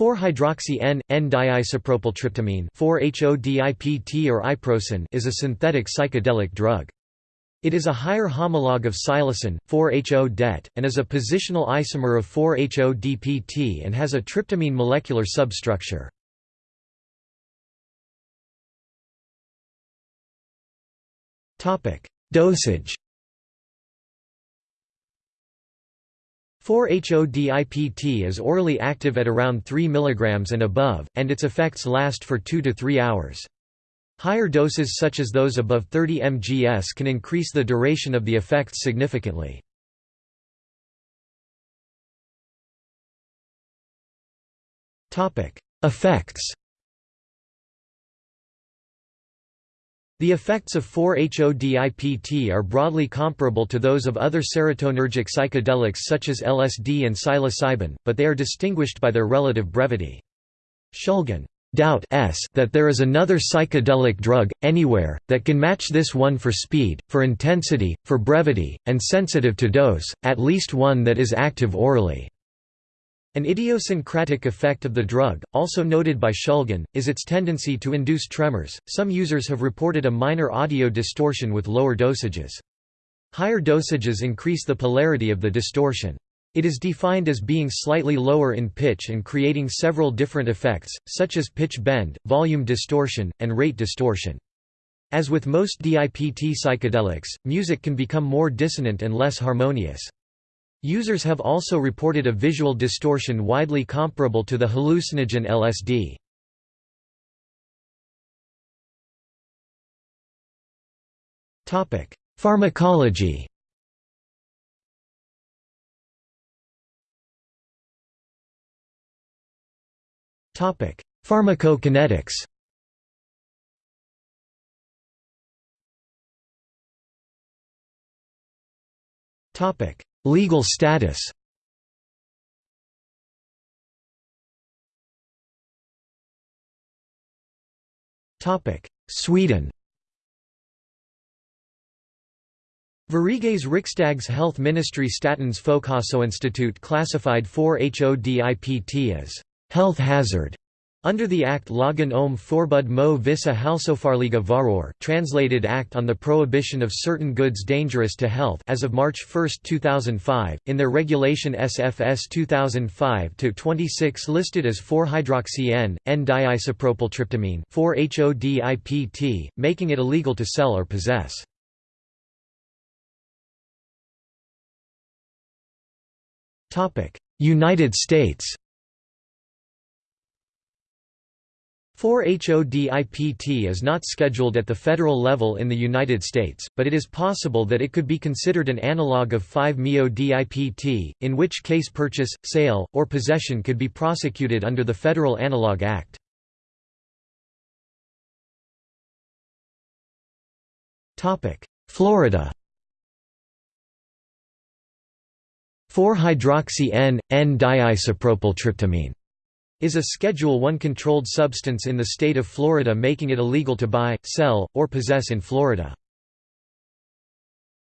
4-hydroxy N-N-diisopropyltryptamine 4-HODIPT or iprocin is a synthetic psychedelic drug. It is a higher homologue of psilocin, 4-HO-DET, and is a positional isomer of 4-HO-DPT and has a tryptamine molecular substructure. Dosage 4-HODIPT is orally active at around 3 mg and above, and its effects last for 2 to 3 hours. Higher doses such as those above 30 mgs can increase the duration of the effects significantly. Effects The effects of 4-HODIPT are broadly comparable to those of other serotonergic psychedelics such as LSD and psilocybin, but they are distinguished by their relative brevity. Shulgin doubt s that there is another psychedelic drug, anywhere, that can match this one for speed, for intensity, for brevity, and sensitive to dose, at least one that is active orally. An idiosyncratic effect of the drug, also noted by Shulgin, is its tendency to induce tremors. Some users have reported a minor audio distortion with lower dosages. Higher dosages increase the polarity of the distortion. It is defined as being slightly lower in pitch and creating several different effects, such as pitch bend, volume distortion, and rate distortion. As with most DIPT psychedelics, music can become more dissonant and less harmonious. Users have also reported a visual distortion widely comparable to the hallucinogen LSD. Topic: Pharmacology Topic: Pharmacokinetics Topic: Legal status. Sweden. Sveriges Riksdags Health Ministry Statens Folkhälsoinstitut classified 4-HODIPT as health hazard under the Act Lagen om förbud mo vissa hälsofarliga varor translated Act on the Prohibition of Certain Goods Dangerous to Health as of March 1, 2005, in their regulation SFS 2005-26 listed as 4-hydroxy N-N-diisopropyltryptamine 4-HODIPT, making it illegal to sell or possess. United States 4-HODIPT is not scheduled at the federal level in the United States, but it is possible that it could be considered an analog of 5-MeO-DIPT, in which case purchase, sale, or possession could be prosecuted under the Federal Analog Act. Florida 4-hydroxy N-N-diisopropyltryptamine is a Schedule I controlled substance in the state of Florida making it illegal to buy, sell, or possess in Florida.